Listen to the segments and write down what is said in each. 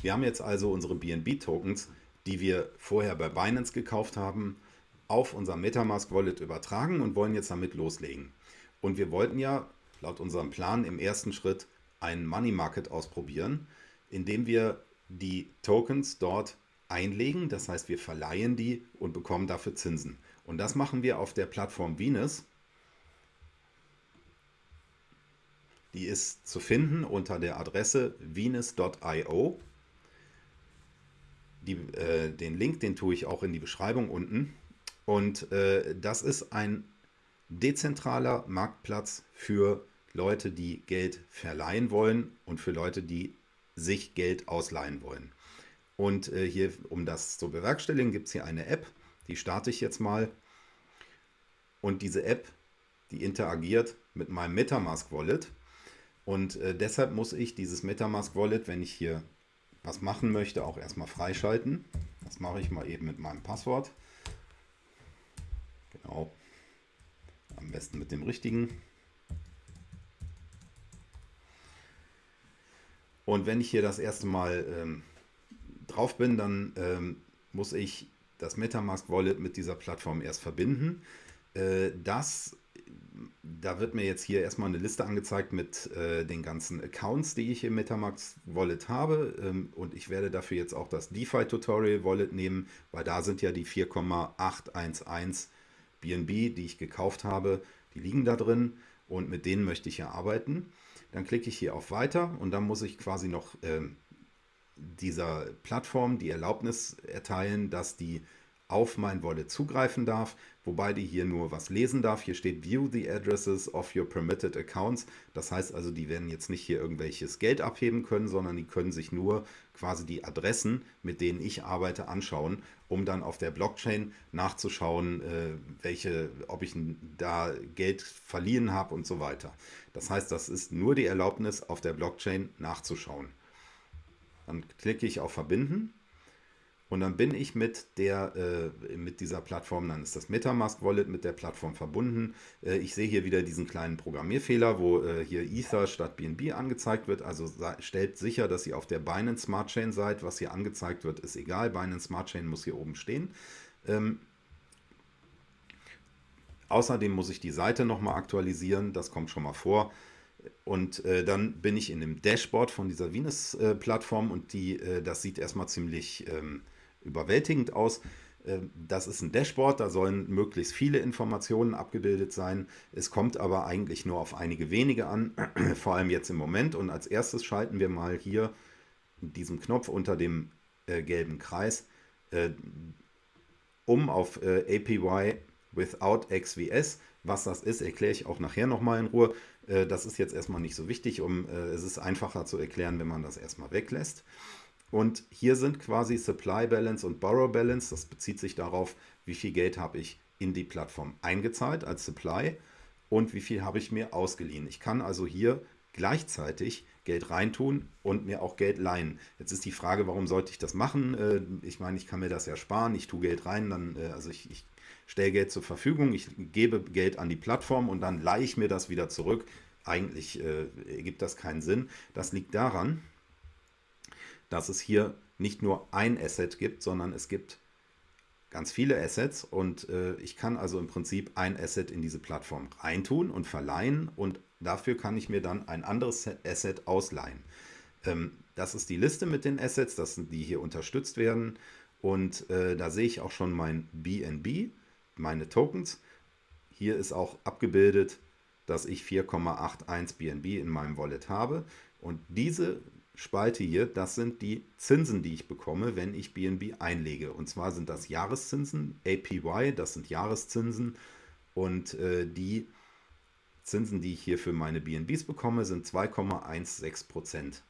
Wir haben jetzt also unsere BNB-Tokens, die wir vorher bei Binance gekauft haben, auf unser Metamask Wallet übertragen und wollen jetzt damit loslegen. Und wir wollten ja laut unserem Plan im ersten Schritt einen Money Market ausprobieren, indem wir die Tokens dort einlegen. Das heißt, wir verleihen die und bekommen dafür Zinsen. Und das machen wir auf der Plattform Venus. Die ist zu finden unter der Adresse venus.io. äh, den Link, den tue ich auch in die Beschreibung unten. Und äh, das ist ein dezentraler Marktplatz für Leute, die Geld verleihen wollen und für Leute, die sich Geld ausleihen wollen. Und äh, hier, um das zu bewerkstelligen, gibt es hier eine App, die starte ich jetzt mal. Und diese App, die interagiert mit meinem Metamask Wallet. Und äh, deshalb muss ich dieses Metamask Wallet, wenn ich hier was machen möchte, auch erstmal freischalten. Das mache ich mal eben mit meinem Passwort. Genau. Am besten mit dem richtigen. Und wenn ich hier das erste Mal ähm, drauf bin, dann ähm, muss ich das Metamask Wallet mit dieser Plattform erst verbinden. Äh, das, da wird mir jetzt hier erstmal eine Liste angezeigt mit äh, den ganzen Accounts, die ich im Metamask Wallet habe. Ähm, und ich werde dafür jetzt auch das DeFi Tutorial Wallet nehmen, weil da sind ja die 4,811 BNB, die ich gekauft habe, die liegen da drin und mit denen möchte ich ja arbeiten. Dann klicke ich hier auf Weiter und dann muss ich quasi noch äh, dieser Plattform die Erlaubnis erteilen, dass die auf mein Wallet zugreifen darf, wobei die hier nur was lesen darf. Hier steht View the addresses of your permitted accounts. Das heißt also, die werden jetzt nicht hier irgendwelches Geld abheben können, sondern die können sich nur quasi die Adressen, mit denen ich arbeite, anschauen, um dann auf der Blockchain nachzuschauen, äh, welche, ob ich da Geld verliehen habe und so weiter. Das heißt, das ist nur die Erlaubnis, auf der Blockchain nachzuschauen. Dann klicke ich auf Verbinden und dann bin ich mit, der, äh, mit dieser Plattform, dann ist das Metamask Wallet mit der Plattform verbunden. Äh, ich sehe hier wieder diesen kleinen Programmierfehler, wo äh, hier Ether statt BNB angezeigt wird. Also stellt sicher, dass ihr auf der Binance Smart Chain seid. Was hier angezeigt wird, ist egal. Binance Smart Chain muss hier oben stehen. Ähm, außerdem muss ich die Seite nochmal aktualisieren. Das kommt schon mal vor. Und äh, dann bin ich in dem Dashboard von dieser Venus-Plattform äh, und die, äh, das sieht erstmal ziemlich ähm, überwältigend aus. Ähm, das ist ein Dashboard, da sollen möglichst viele Informationen abgebildet sein. Es kommt aber eigentlich nur auf einige wenige an, vor allem jetzt im Moment. Und als erstes schalten wir mal hier diesen Knopf unter dem äh, gelben Kreis äh, um auf äh, APY without XVS. Was das ist, erkläre ich auch nachher nochmal in Ruhe. Äh, das ist jetzt erstmal nicht so wichtig, um, äh, es ist einfacher zu erklären, wenn man das erstmal weglässt. Und hier sind quasi Supply Balance und Borrow Balance. Das bezieht sich darauf, wie viel Geld habe ich in die Plattform eingezahlt als Supply und wie viel habe ich mir ausgeliehen. Ich kann also hier gleichzeitig Geld reintun und mir auch Geld leihen. Jetzt ist die Frage, warum sollte ich das machen? Äh, ich meine, ich kann mir das ja sparen, ich tue Geld rein, dann, also ich, ich stelle Geld zur Verfügung, ich gebe Geld an die Plattform und dann leihe ich mir das wieder zurück. Eigentlich äh, ergibt das keinen Sinn. Das liegt daran, dass es hier nicht nur ein Asset gibt, sondern es gibt ganz viele Assets und äh, ich kann also im Prinzip ein Asset in diese Plattform reintun und verleihen und dafür kann ich mir dann ein anderes Asset ausleihen. Ähm, das ist die Liste mit den Assets, das sind die hier unterstützt werden und äh, da sehe ich auch schon mein BNB, meine Tokens. Hier ist auch abgebildet, dass ich 4,81 BNB in meinem Wallet habe und diese Spalte hier, das sind die Zinsen, die ich bekomme, wenn ich BNB einlege. Und zwar sind das Jahreszinsen, APY, das sind Jahreszinsen. Und äh, die Zinsen, die ich hier für meine BNBs bekomme, sind 2,16%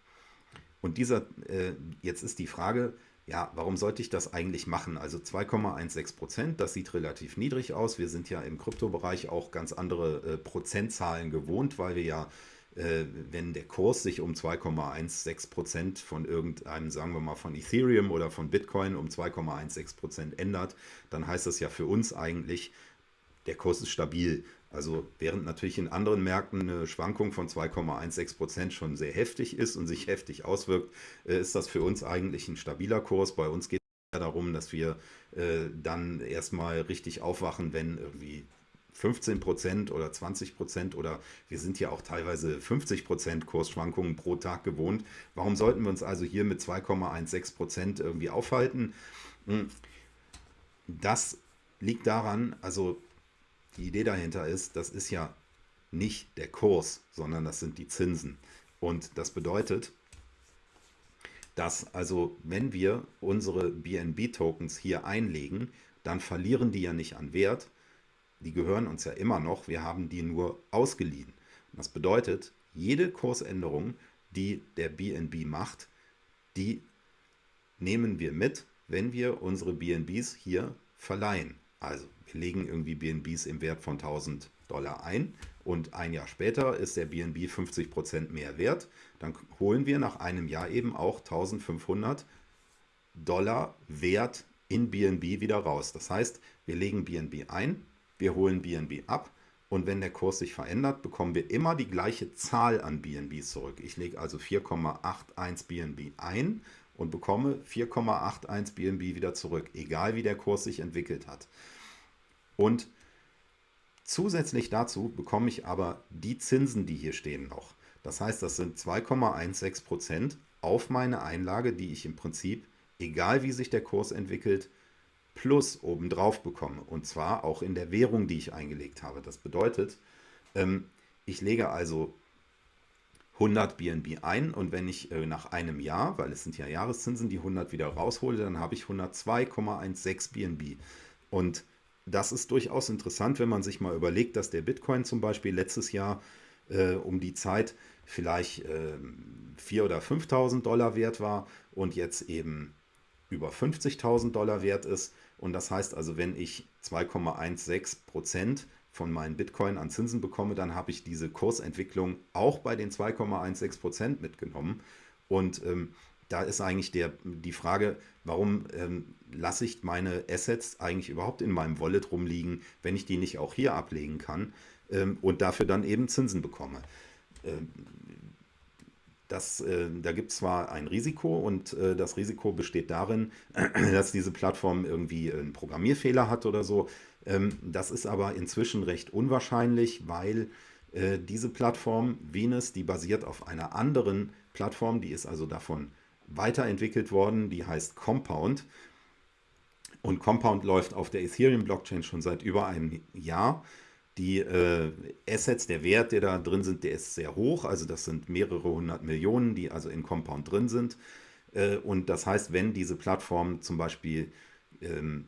Und dieser, äh, jetzt ist die Frage, ja, warum sollte ich das eigentlich machen? Also 2,16% das sieht relativ niedrig aus. Wir sind ja im Kryptobereich auch ganz andere äh, Prozentzahlen gewohnt, weil wir ja wenn der Kurs sich um 2,16% von irgendeinem, sagen wir mal von Ethereum oder von Bitcoin um 2,16% ändert, dann heißt das ja für uns eigentlich, der Kurs ist stabil. Also während natürlich in anderen Märkten eine Schwankung von 2,16% schon sehr heftig ist und sich heftig auswirkt, äh, ist das für uns eigentlich ein stabiler Kurs. Bei uns geht es darum, dass wir äh, dann erstmal richtig aufwachen, wenn irgendwie 15% oder 20% oder wir sind ja auch teilweise 50% Kursschwankungen pro Tag gewohnt. Warum sollten wir uns also hier mit 2,16% irgendwie aufhalten? Hm. Das liegt daran, also die Idee dahinter ist, das ist ja nicht der Kurs, sondern das sind die Zinsen. Und das bedeutet, dass also wenn wir unsere BNB-Tokens hier einlegen, dann verlieren die ja nicht an Wert, die gehören uns ja immer noch, wir haben die nur ausgeliehen. das bedeutet, jede Kursänderung, die der BNB macht, die nehmen wir mit, wenn wir unsere BNBs hier verleihen. Also wir legen irgendwie BNBs im Wert von 1000 Dollar ein und ein Jahr später ist der BNB 50% mehr wert. Dann holen wir nach einem Jahr eben auch 1500 Dollar Wert in BNB wieder raus. Das heißt, wir legen BNB ein, wir holen BNB ab und wenn der Kurs sich verändert, bekommen wir immer die gleiche Zahl an BNBs zurück. Ich lege also 4,81 BNB ein und bekomme 4,81 BNB wieder zurück, egal wie der Kurs sich entwickelt hat. Und zusätzlich dazu bekomme ich aber die Zinsen, die hier stehen noch. Das heißt, das sind 2,16% auf meine Einlage, die ich im Prinzip, egal wie sich der Kurs entwickelt, plus obendrauf bekomme. Und zwar auch in der Währung, die ich eingelegt habe. Das bedeutet, ähm, ich lege also 100 BNB ein und wenn ich äh, nach einem Jahr, weil es sind ja Jahreszinsen, die 100 wieder raushole, dann habe ich 102,16 BNB. Und das ist durchaus interessant, wenn man sich mal überlegt, dass der Bitcoin zum Beispiel letztes Jahr äh, um die Zeit vielleicht äh, 4.000 oder 5.000 Dollar wert war und jetzt eben über 50.000 Dollar wert ist. Und das heißt also, wenn ich 2,16 Prozent von meinen Bitcoin an Zinsen bekomme, dann habe ich diese Kursentwicklung auch bei den 2,16 Prozent mitgenommen. Und ähm, da ist eigentlich der, die Frage, warum ähm, lasse ich meine Assets eigentlich überhaupt in meinem Wallet rumliegen, wenn ich die nicht auch hier ablegen kann ähm, und dafür dann eben Zinsen bekomme. Ähm, das, äh, da gibt es zwar ein Risiko und äh, das Risiko besteht darin, dass diese Plattform irgendwie einen Programmierfehler hat oder so. Ähm, das ist aber inzwischen recht unwahrscheinlich, weil äh, diese Plattform Venus, die basiert auf einer anderen Plattform, die ist also davon weiterentwickelt worden, die heißt Compound. Und Compound läuft auf der Ethereum-Blockchain schon seit über einem Jahr. Die äh, Assets, der Wert, der da drin sind, der ist sehr hoch. Also das sind mehrere hundert Millionen, die also in Compound drin sind. Äh, und das heißt, wenn diese Plattform zum Beispiel ähm,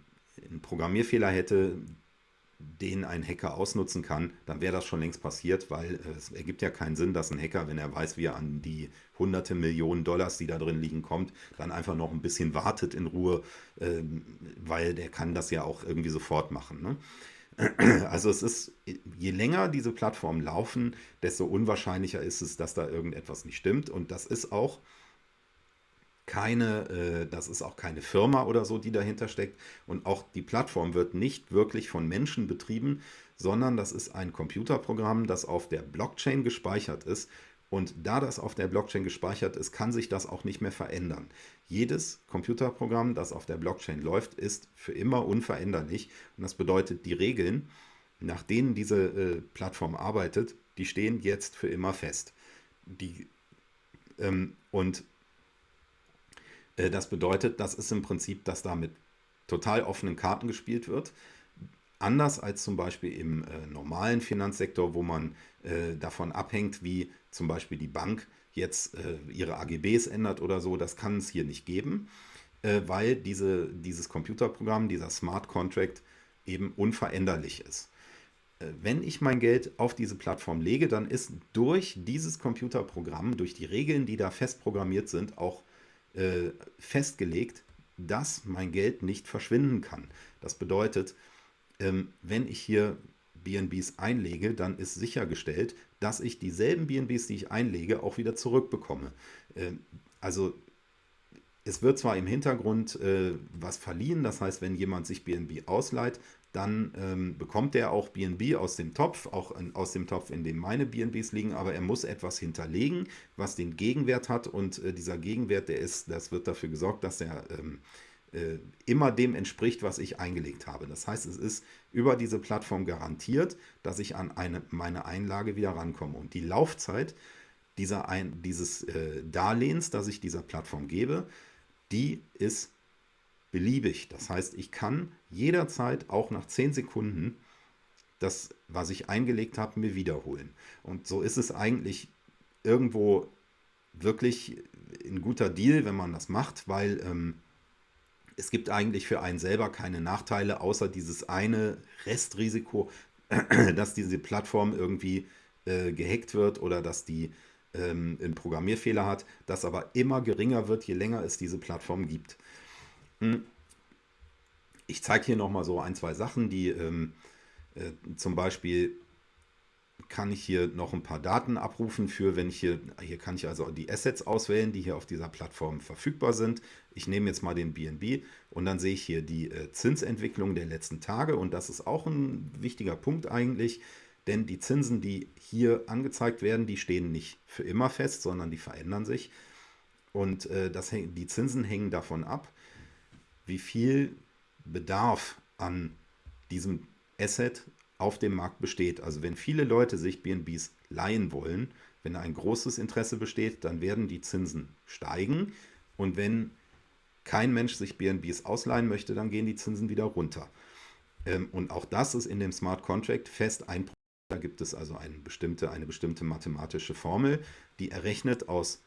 einen Programmierfehler hätte, den ein Hacker ausnutzen kann, dann wäre das schon längst passiert, weil äh, es ergibt ja keinen Sinn, dass ein Hacker, wenn er weiß, wie er an die hunderte Millionen Dollars, die da drin liegen, kommt, dann einfach noch ein bisschen wartet in Ruhe, ähm, weil der kann das ja auch irgendwie sofort machen. Ne? Also es ist, je länger diese Plattformen laufen, desto unwahrscheinlicher ist es, dass da irgendetwas nicht stimmt. Und das ist auch keine, äh, das ist auch keine Firma oder so, die dahinter steckt. Und auch die Plattform wird nicht wirklich von Menschen betrieben, sondern das ist ein Computerprogramm, das auf der Blockchain gespeichert ist. Und da das auf der Blockchain gespeichert ist, kann sich das auch nicht mehr verändern. Jedes Computerprogramm, das auf der Blockchain läuft, ist für immer unveränderlich. Und das bedeutet, die Regeln, nach denen diese äh, Plattform arbeitet, die stehen jetzt für immer fest. Die, ähm, und äh, das bedeutet, das ist im Prinzip, dass da mit total offenen Karten gespielt wird. Anders als zum Beispiel im äh, normalen Finanzsektor, wo man äh, davon abhängt, wie zum Beispiel die Bank jetzt äh, ihre AGBs ändert oder so. Das kann es hier nicht geben, äh, weil diese, dieses Computerprogramm, dieser Smart Contract eben unveränderlich ist. Äh, wenn ich mein Geld auf diese Plattform lege, dann ist durch dieses Computerprogramm, durch die Regeln, die da fest programmiert sind, auch äh, festgelegt, dass mein Geld nicht verschwinden kann. Das bedeutet, ähm, wenn ich hier BNBs einlege, dann ist sichergestellt, dass ich dieselben BNBs, die ich einlege, auch wieder zurückbekomme. Ähm, also es wird zwar im Hintergrund äh, was verliehen, das heißt, wenn jemand sich BNB ausleiht, dann ähm, bekommt er auch BNB aus dem Topf, auch in, aus dem Topf, in dem meine BNBs liegen, aber er muss etwas hinterlegen, was den Gegenwert hat und äh, dieser Gegenwert, der ist, das wird dafür gesorgt, dass er ähm, äh, immer dem entspricht, was ich eingelegt habe. Das heißt, es ist über diese Plattform garantiert, dass ich an eine, meine Einlage wieder rankomme. Und die Laufzeit dieser ein, dieses äh, Darlehens, das ich dieser Plattform gebe, die ist beliebig. Das heißt, ich kann jederzeit auch nach 10 Sekunden das, was ich eingelegt habe, mir wiederholen. Und so ist es eigentlich irgendwo wirklich ein guter Deal, wenn man das macht, weil ähm, es gibt eigentlich für einen selber keine Nachteile, außer dieses eine Restrisiko, dass diese Plattform irgendwie äh, gehackt wird oder dass die ähm, einen Programmierfehler hat, das aber immer geringer wird, je länger es diese Plattform gibt. Hm. Ich zeige hier nochmal so ein, zwei Sachen, die ähm, äh, zum Beispiel kann ich hier noch ein paar Daten abrufen für, wenn ich hier, hier kann ich also die Assets auswählen, die hier auf dieser Plattform verfügbar sind. Ich nehme jetzt mal den BNB und dann sehe ich hier die äh, Zinsentwicklung der letzten Tage und das ist auch ein wichtiger Punkt eigentlich, denn die Zinsen, die hier angezeigt werden, die stehen nicht für immer fest, sondern die verändern sich und äh, das, die Zinsen hängen davon ab, wie viel Bedarf an diesem Asset auf dem Markt besteht. Also wenn viele Leute sich BNBs leihen wollen, wenn ein großes Interesse besteht, dann werden die Zinsen steigen. Und wenn kein Mensch sich BNBs ausleihen möchte, dann gehen die Zinsen wieder runter. Ähm, und auch das ist in dem Smart Contract fest ein Da gibt es also eine bestimmte, eine bestimmte mathematische Formel, die errechnet aus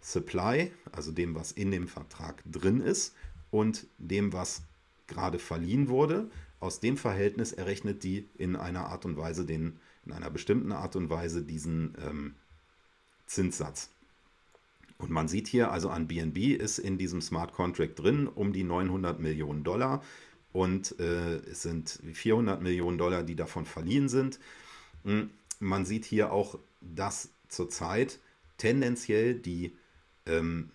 Supply, also dem, was in dem Vertrag drin ist, und dem, was gerade verliehen wurde. Aus dem Verhältnis errechnet die in einer Art und Weise den, in einer bestimmten Art und Weise diesen ähm, Zinssatz. Und man sieht hier, also an BNB ist in diesem Smart Contract drin um die 900 Millionen Dollar und äh, es sind 400 Millionen Dollar, die davon verliehen sind. Hm, man sieht hier auch, dass zurzeit tendenziell die ähm,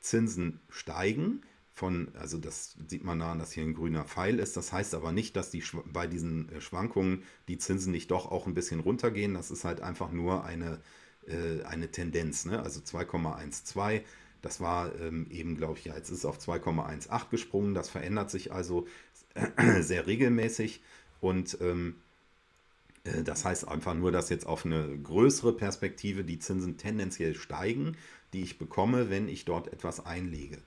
Zinsen steigen von, also das sieht man daran, dass hier ein grüner Pfeil ist. Das heißt aber nicht, dass die bei diesen äh, Schwankungen die Zinsen nicht doch auch ein bisschen runtergehen. Das ist halt einfach nur eine, äh, eine Tendenz. Ne? Also 2,12, das war ähm, eben, glaube ich, ja, jetzt ist es auf 2,18 gesprungen. Das verändert sich also sehr regelmäßig und ähm, äh, das heißt einfach nur, dass jetzt auf eine größere Perspektive die Zinsen tendenziell steigen, die ich bekomme, wenn ich dort etwas einlege.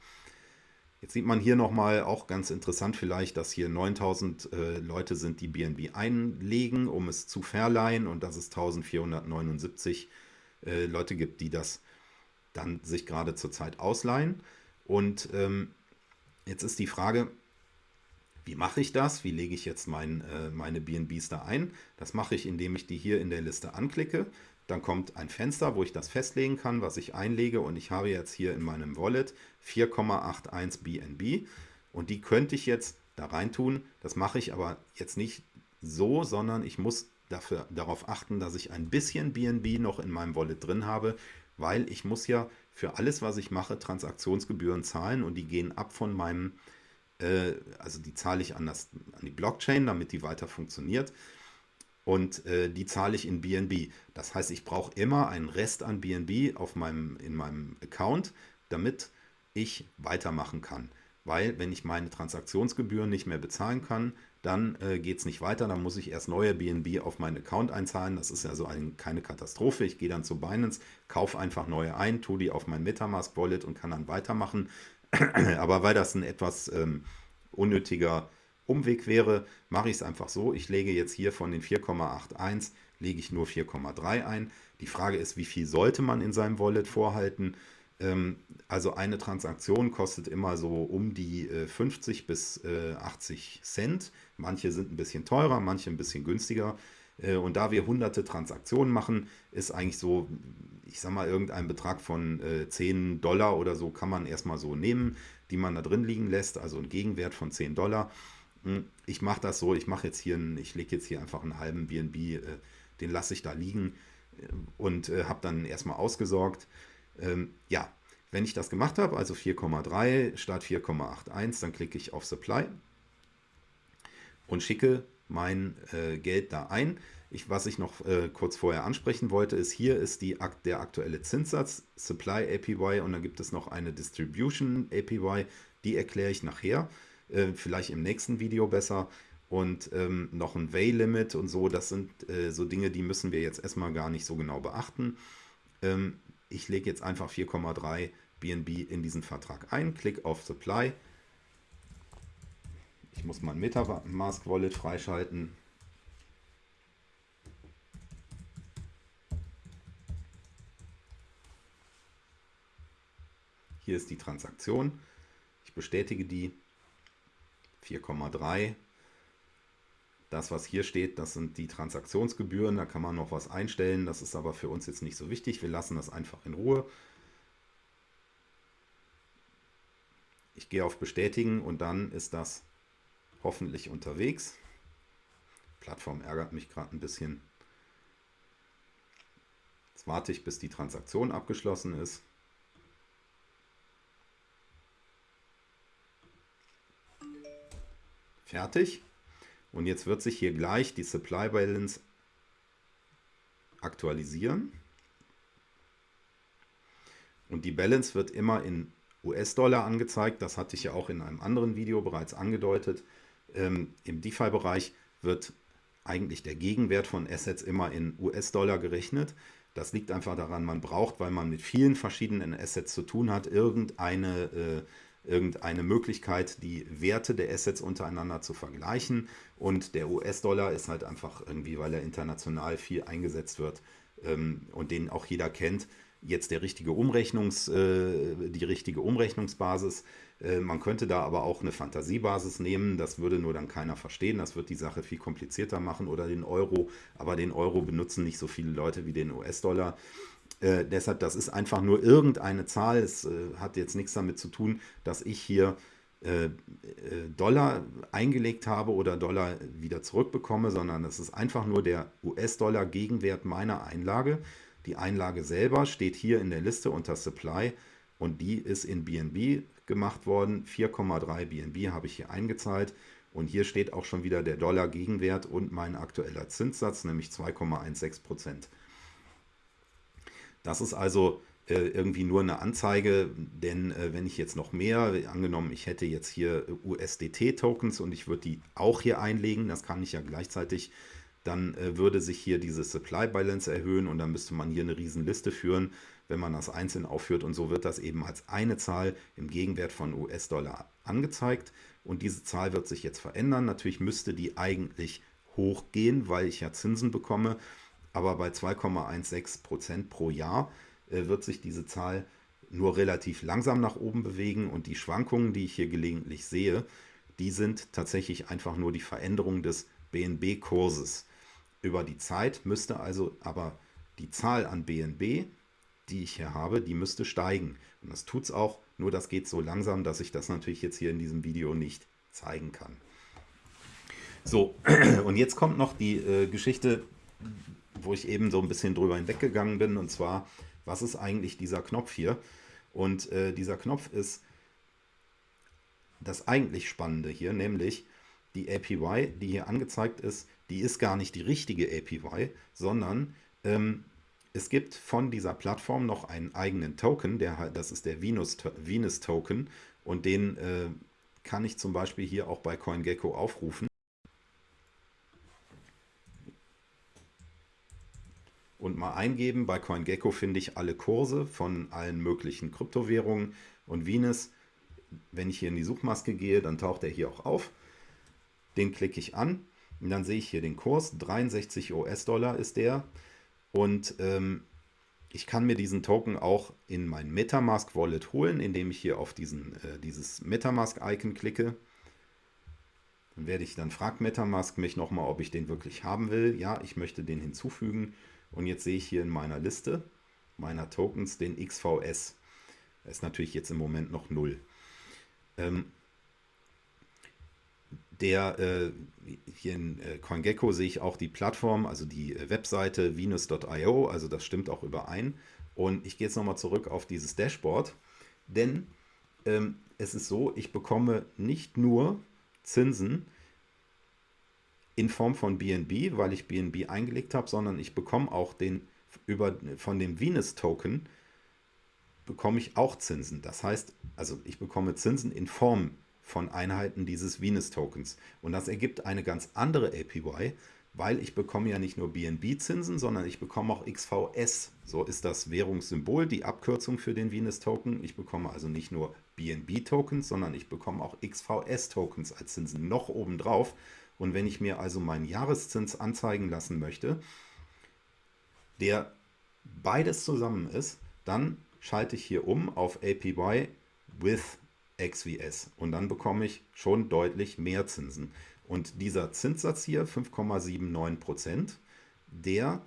Jetzt sieht man hier nochmal auch ganz interessant vielleicht, dass hier 9000 äh, Leute sind, die BNB einlegen, um es zu verleihen und dass es 1479 äh, Leute gibt, die das dann sich gerade zurzeit ausleihen. Und ähm, jetzt ist die Frage, wie mache ich das? Wie lege ich jetzt mein, äh, meine BNBs da ein? Das mache ich, indem ich die hier in der Liste anklicke. Dann kommt ein Fenster, wo ich das festlegen kann, was ich einlege. Und ich habe jetzt hier in meinem Wallet 4,81 BNB. Und die könnte ich jetzt da rein tun. Das mache ich aber jetzt nicht so, sondern ich muss dafür, darauf achten, dass ich ein bisschen BNB noch in meinem Wallet drin habe, weil ich muss ja für alles, was ich mache, Transaktionsgebühren zahlen und die gehen ab von meinem, äh, also die zahle ich an, das, an die Blockchain, damit die weiter funktioniert und äh, die zahle ich in BNB. Das heißt, ich brauche immer einen Rest an BNB auf meinem, in meinem Account, damit ich weitermachen kann. Weil wenn ich meine Transaktionsgebühren nicht mehr bezahlen kann, dann äh, geht es nicht weiter. Dann muss ich erst neue BNB auf meinen Account einzahlen. Das ist also ein, keine Katastrophe. Ich gehe dann zu Binance, kaufe einfach neue ein, tue die auf mein Metamask Wallet und kann dann weitermachen. Aber weil das ein etwas ähm, unnötiger Umweg wäre, mache ich es einfach so. Ich lege jetzt hier von den 4,81, lege ich nur 4,3 ein. Die Frage ist, wie viel sollte man in seinem Wallet vorhalten? Ähm, also eine Transaktion kostet immer so um die 50 äh, bis 80 äh, Cent. Manche sind ein bisschen teurer, manche ein bisschen günstiger. Äh, und da wir hunderte Transaktionen machen, ist eigentlich so, ich sag mal, irgendein Betrag von 10 Dollar oder so kann man erstmal so nehmen, die man da drin liegen lässt, also ein Gegenwert von 10 Dollar. Hm, ich mache das so, ich mache jetzt hier, einen, ich lege jetzt hier einfach einen halben BNB, äh, den lasse ich da liegen äh, und äh, habe dann erstmal ausgesorgt. Ähm, ja, wenn ich das gemacht habe, also 4,3 statt 4,81, dann klicke ich auf Supply. und schicke mein äh, Geld da ein. Ich, was ich noch äh, kurz vorher ansprechen wollte, ist, hier ist die, der aktuelle Zinssatz, Supply APY und dann gibt es noch eine Distribution APY, die erkläre ich nachher, äh, vielleicht im nächsten Video besser. Und ähm, noch ein Way-Limit und so, das sind äh, so Dinge, die müssen wir jetzt erstmal gar nicht so genau beachten. Ähm, ich lege jetzt einfach 4,3 BNB in diesen Vertrag ein, klick auf Supply. Ich muss mein Metamask Wallet freischalten. Hier ist die Transaktion. Ich bestätige die 4,3. Das, was hier steht, das sind die Transaktionsgebühren. Da kann man noch was einstellen. Das ist aber für uns jetzt nicht so wichtig. Wir lassen das einfach in Ruhe. Ich gehe auf Bestätigen und dann ist das hoffentlich unterwegs. Plattform ärgert mich gerade ein bisschen. Jetzt warte ich, bis die Transaktion abgeschlossen ist. Fertig. Und jetzt wird sich hier gleich die Supply Balance aktualisieren. Und die Balance wird immer in US-Dollar angezeigt. Das hatte ich ja auch in einem anderen Video bereits angedeutet. Ähm, Im DeFi-Bereich wird eigentlich der Gegenwert von Assets immer in US-Dollar gerechnet. Das liegt einfach daran, man braucht, weil man mit vielen verschiedenen Assets zu tun hat, irgendeine äh, irgendeine Möglichkeit, die Werte der Assets untereinander zu vergleichen. Und der US-Dollar ist halt einfach irgendwie, weil er international viel eingesetzt wird ähm, und den auch jeder kennt, jetzt der richtige Umrechnungs, äh, die richtige Umrechnungsbasis. Äh, man könnte da aber auch eine Fantasiebasis nehmen, das würde nur dann keiner verstehen, das wird die Sache viel komplizierter machen oder den Euro, aber den Euro benutzen nicht so viele Leute wie den US-Dollar. Äh, deshalb, das ist einfach nur irgendeine Zahl. Es äh, hat jetzt nichts damit zu tun, dass ich hier äh, äh Dollar eingelegt habe oder Dollar wieder zurückbekomme, sondern es ist einfach nur der US-Dollar Gegenwert meiner Einlage. Die Einlage selber steht hier in der Liste unter Supply und die ist in BNB gemacht worden. 4,3 BNB habe ich hier eingezahlt. Und hier steht auch schon wieder der Dollar Gegenwert und mein aktueller Zinssatz, nämlich 2,16 Prozent. Das ist also äh, irgendwie nur eine Anzeige, denn äh, wenn ich jetzt noch mehr, angenommen ich hätte jetzt hier USDT-Tokens und ich würde die auch hier einlegen, das kann ich ja gleichzeitig, dann äh, würde sich hier diese Supply Balance erhöhen und dann müsste man hier eine riesen Liste führen, wenn man das einzeln aufführt und so wird das eben als eine Zahl im Gegenwert von US-Dollar angezeigt. Und diese Zahl wird sich jetzt verändern. Natürlich müsste die eigentlich hochgehen, weil ich ja Zinsen bekomme aber bei 2,16% pro Jahr äh, wird sich diese Zahl nur relativ langsam nach oben bewegen und die Schwankungen, die ich hier gelegentlich sehe, die sind tatsächlich einfach nur die Veränderung des BNB-Kurses. Über die Zeit müsste also aber die Zahl an BNB, die ich hier habe, die müsste steigen. Und das tut es auch, nur das geht so langsam, dass ich das natürlich jetzt hier in diesem Video nicht zeigen kann. So, und jetzt kommt noch die äh, Geschichte, wo ich eben so ein bisschen drüber hinweggegangen bin. Und zwar, was ist eigentlich dieser Knopf hier? Und äh, dieser Knopf ist das eigentlich Spannende hier, nämlich die APY, die hier angezeigt ist, die ist gar nicht die richtige APY, sondern ähm, es gibt von dieser Plattform noch einen eigenen Token, der, das ist der Venus, Venus und den äh, kann ich zum Beispiel hier auch bei CoinGecko aufrufen. Und mal eingeben. Bei CoinGecko finde ich alle Kurse von allen möglichen Kryptowährungen und Venus. Wenn ich hier in die Suchmaske gehe, dann taucht er hier auch auf. Den klicke ich an und dann sehe ich hier den Kurs. 63 US-Dollar ist der. Und ähm, ich kann mir diesen Token auch in mein Metamask Wallet holen, indem ich hier auf diesen, äh, dieses Metamask-Icon klicke. Dann werde ich, dann fragt Metamask mich nochmal, ob ich den wirklich haben will. Ja, ich möchte den hinzufügen. Und jetzt sehe ich hier in meiner Liste meiner Tokens den XVS. Das ist natürlich jetzt im Moment noch 0. Ähm, der, äh, hier in äh, CoinGecko sehe ich auch die Plattform, also die äh, Webseite venus.io, also das stimmt auch überein. Und ich gehe jetzt nochmal zurück auf dieses Dashboard, denn ähm, es ist so, ich bekomme nicht nur Zinsen in Form von BNB, weil ich BNB eingelegt habe, sondern ich bekomme auch den über, von dem Venus-Token bekomme ich auch Zinsen. Das heißt, also ich bekomme Zinsen in Form von Einheiten dieses Venus-Tokens. Und das ergibt eine ganz andere APY, weil ich bekomme ja nicht nur BNB-Zinsen, sondern ich bekomme auch XVS. So ist das Währungssymbol, die Abkürzung für den Venus-Token. Ich bekomme also nicht nur BNB-Tokens, sondern ich bekomme auch XVS-Tokens als Zinsen noch obendrauf. Und wenn ich mir also meinen Jahreszins anzeigen lassen möchte, der beides zusammen ist, dann schalte ich hier um auf APY with XVS und dann bekomme ich schon deutlich mehr Zinsen. Und dieser Zinssatz hier, 5,79%, der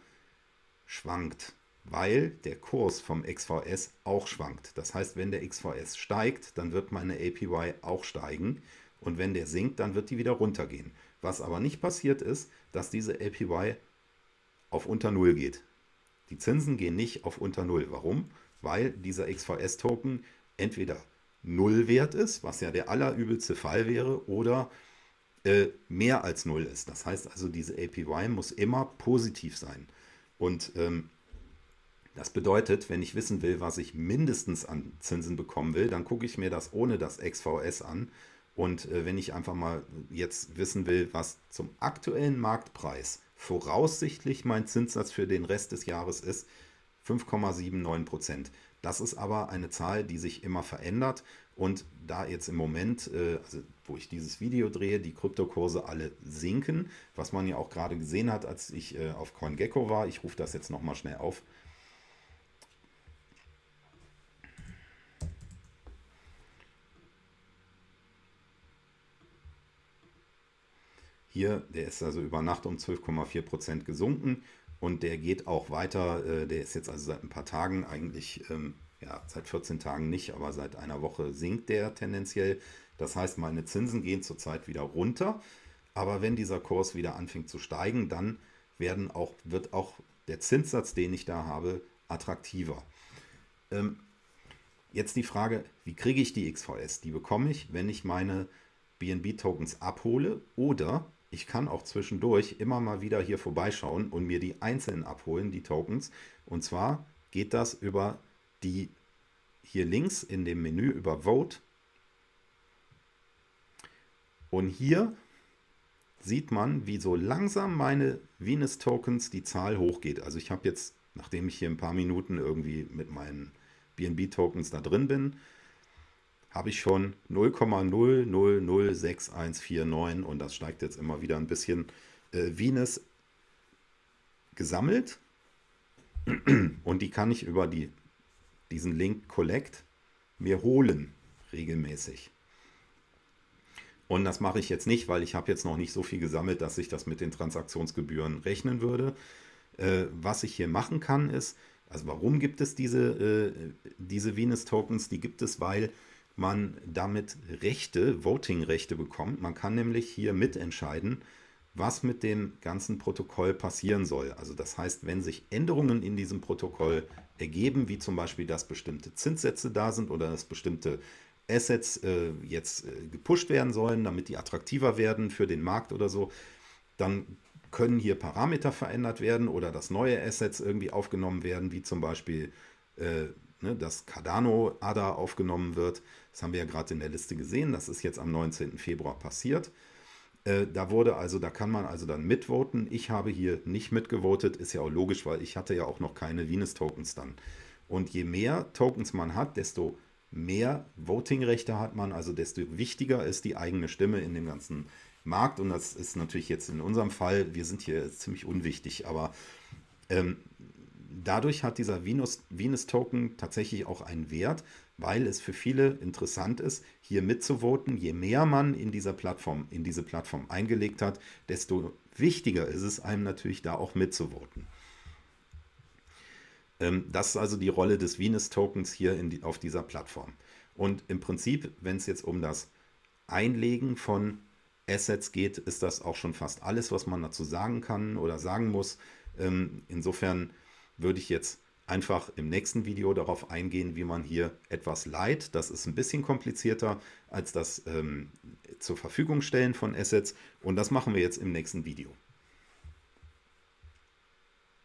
schwankt, weil der Kurs vom XVS auch schwankt. Das heißt, wenn der XVS steigt, dann wird meine APY auch steigen und wenn der sinkt, dann wird die wieder runtergehen. Was aber nicht passiert ist, dass diese APY auf unter Null geht. Die Zinsen gehen nicht auf unter Null. Warum? Weil dieser XVS-Token entweder Null wert ist, was ja der allerübelste Fall wäre, oder äh, mehr als 0 ist. Das heißt also, diese APY muss immer positiv sein. Und ähm, das bedeutet, wenn ich wissen will, was ich mindestens an Zinsen bekommen will, dann gucke ich mir das ohne das XVS an. Und äh, wenn ich einfach mal jetzt wissen will, was zum aktuellen Marktpreis voraussichtlich mein Zinssatz für den Rest des Jahres ist, 5,79 Prozent. Das ist aber eine Zahl, die sich immer verändert und da jetzt im Moment, äh, also wo ich dieses Video drehe, die Kryptokurse alle sinken, was man ja auch gerade gesehen hat, als ich äh, auf CoinGecko war. Ich rufe das jetzt nochmal schnell auf. Hier, der ist also über Nacht um 12,4% gesunken und der geht auch weiter. Äh, der ist jetzt also seit ein paar Tagen eigentlich, ähm, ja, seit 14 Tagen nicht, aber seit einer Woche sinkt der tendenziell. Das heißt, meine Zinsen gehen zurzeit wieder runter. Aber wenn dieser Kurs wieder anfängt zu steigen, dann werden auch, wird auch der Zinssatz, den ich da habe, attraktiver. Ähm, jetzt die Frage, wie kriege ich die XVS? Die bekomme ich, wenn ich meine BNB-Tokens abhole oder ich kann auch zwischendurch immer mal wieder hier vorbeischauen und mir die einzelnen abholen, die Tokens. Und zwar geht das über die hier links in dem Menü über Vote. Und hier sieht man, wie so langsam meine Venus Tokens die Zahl hochgeht. Also ich habe jetzt, nachdem ich hier ein paar Minuten irgendwie mit meinen BNB Tokens da drin bin, habe ich schon 0,006149 und das steigt jetzt immer wieder ein bisschen äh, Venus gesammelt und die kann ich über die, diesen Link Collect mir holen regelmäßig. Und das mache ich jetzt nicht, weil ich habe jetzt noch nicht so viel gesammelt, dass ich das mit den Transaktionsgebühren rechnen würde. Äh, was ich hier machen kann ist, also warum gibt es diese, äh, diese Venus-Tokens? Die gibt es, weil man damit Rechte, Voting-Rechte bekommt. Man kann nämlich hier mitentscheiden, was mit dem ganzen Protokoll passieren soll. Also das heißt, wenn sich Änderungen in diesem Protokoll ergeben, wie zum Beispiel, dass bestimmte Zinssätze da sind oder dass bestimmte Assets äh, jetzt äh, gepusht werden sollen, damit die attraktiver werden für den Markt oder so, dann können hier Parameter verändert werden oder dass neue Assets irgendwie aufgenommen werden, wie zum Beispiel äh, ne, dass Cardano ADA aufgenommen wird. Das haben wir ja gerade in der Liste gesehen. Das ist jetzt am 19. Februar passiert. Äh, da wurde also, da kann man also dann mitvoten. Ich habe hier nicht mitgevotet, ist ja auch logisch, weil ich hatte ja auch noch keine Venus-Tokens dann. Und je mehr Tokens man hat, desto mehr Voting-Rechte hat man, also desto wichtiger ist die eigene Stimme in dem ganzen Markt. Und das ist natürlich jetzt in unserem Fall, wir sind hier ziemlich unwichtig, aber ähm, dadurch hat dieser Venus-Token tatsächlich auch einen Wert, weil es für viele interessant ist, hier mitzuvoten. Je mehr man in dieser Plattform, in diese Plattform eingelegt hat, desto wichtiger ist es einem natürlich da auch mitzuvoten. Ähm, das ist also die Rolle des Venus-Tokens hier die, auf dieser Plattform. Und im Prinzip, wenn es jetzt um das Einlegen von Assets geht, ist das auch schon fast alles, was man dazu sagen kann oder sagen muss. Ähm, insofern würde ich jetzt einfach im nächsten Video darauf eingehen, wie man hier etwas leiht. Das ist ein bisschen komplizierter als das ähm, zur Verfügung stellen von Assets und das machen wir jetzt im nächsten Video.